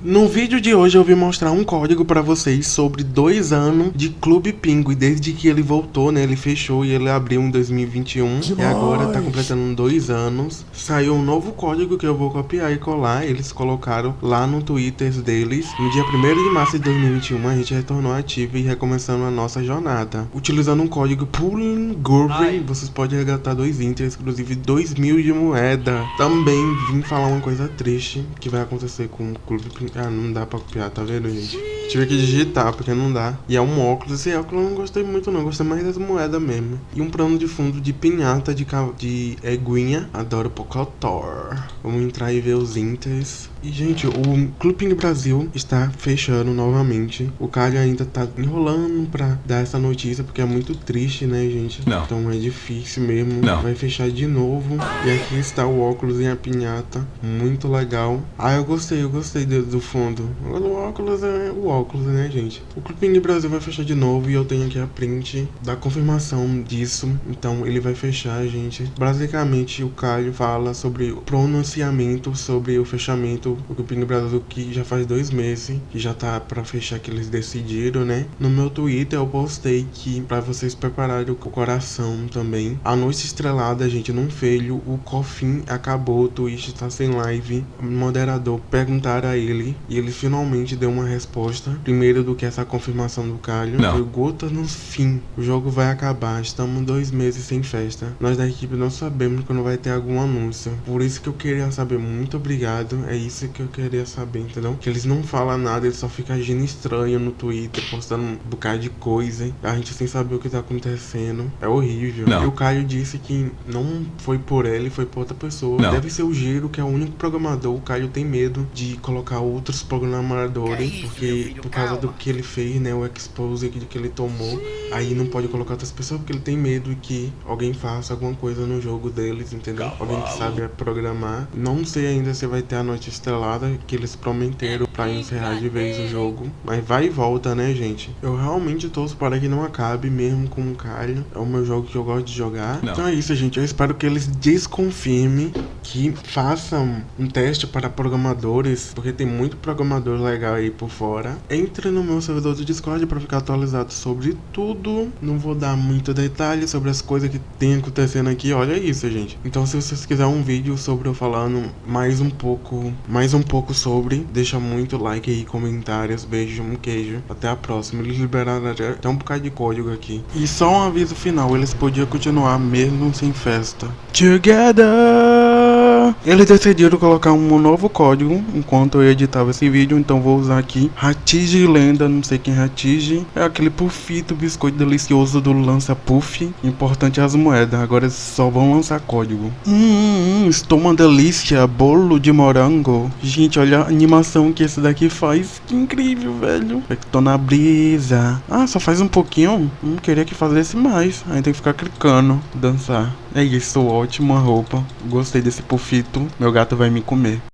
No vídeo de hoje eu vim mostrar um código pra vocês sobre dois anos de Clube Pinguim, desde que ele voltou, né, ele fechou e ele abriu em 2021 e agora tá completando dois anos. Saiu um novo código que eu vou copiar e colar, eles colocaram lá no Twitter deles. No dia 1 de março de 2021 a gente retornou ativo e recomeçando a nossa jornada. Utilizando um código Pulling Gurvey, vocês podem resgatar dois inters, inclusive 2 mil de moeda. Também vim falar uma coisa triste que vai acontecer com o Clube Pinguim ah, não dá pra copiar, tá vendo, gente? Tive que digitar, porque não dá. E é um óculos. Esse óculos eu não gostei muito, não. Gostei mais das moedas mesmo. E um plano de fundo de pinhata de, de eguinha. Adoro Pocotor. Vamos entrar e ver os inters. E, gente, o Clubing Brasil está fechando novamente. O Caio ainda tá enrolando pra dar essa notícia, porque é muito triste, né, gente? Não. Então é difícil mesmo. Não. Vai fechar de novo. E aqui está o óculos e a pinhata. Muito legal. Ah, eu gostei, eu gostei do, do fundo. O óculos é o óculos, né, gente? O Clubing Brasil vai fechar de novo e eu tenho aqui a print da confirmação disso. Então ele vai fechar, gente. Basicamente, o Caio fala sobre o pronunciamento sobre o fechamento do Clubing Brasil que já faz dois meses que já tá pra fechar que eles decidiram, né? No meu Twitter eu postei que pra vocês prepararem o coração também. A noite estrelada, gente, não feio. O Cofim acabou, o Twitch tá sem live. O moderador perguntaram a ele e ele finalmente deu uma resposta. Primeiro do que essa confirmação do Calho. Não. Foi gota no fim. O jogo vai acabar. Estamos dois meses sem festa. Nós da equipe não sabemos quando vai ter algum anúncio. Por isso que eu queria saber. Muito obrigado. É isso que eu queria saber, entendeu? Que eles não falam nada, eles só ficam agindo estranho no Twitter, postando um bocado de coisa. A gente sem saber o que tá acontecendo. É horrível. Não. E o Caio disse que não foi por ele, foi por outra pessoa. Não. Deve ser o Giro, que é o único programador. O Caio tem medo de colocar outros programadores, Que isso, porque meu filho, por causa do que ele fez, né? O expose que, ele tomou. Aí não pode colocar outras pessoas porque ele tem medo que alguém faça alguma coisa no jogo deles, entendeu? Alguém que sabe programar. Não sei ainda se vai ter a noite estrelada que eles prometeram pra encerrar de vez o jogo. Mas vai e volta, né, gente? Eu realmente torço para que não acabe mesmo com o Calho. É o meu jogo que eu gosto de jogar. Não. Então é isso, gente. Eu espero que eles desconfirmem que façam um teste para programadores, porque tem muito programador legal aí por fora. Entre no meu servidor do Discord para ficar atualizado sobre tudo. Não vou dar muito detalhe sobre as coisas que tem acontecendo aqui. Olha isso, gente. Então se vocês quiserem um vídeo sobre eu falando mais um pouco, mais um pouco sobre, deixa muito like aí, comentários, beijo, um queijo. Até a próxima. Eles liberaram até um bocado de código aqui. E só um aviso final, eles podiam continuar mesmo sem festa. Together! Eles decidiram colocar um novo código enquanto eu editava esse vídeo, então vou usar aqui Ratige Lenda, não sei quem é Ratige. É aquele puffito, biscoito delicioso do Lança Puff. Importante as moedas, agora só vão lançar código. Hum, hum, estou uma delícia, bolo de morango. Gente, olha a animação que esse daqui faz, que incrível, velho. É que tô na brisa. Ah, só faz um pouquinho? Hum, queria que fizesse mais. Aí tem que ficar clicando, dançar. É isso, ótima roupa. Gostei desse pufito. Meu gato vai me comer.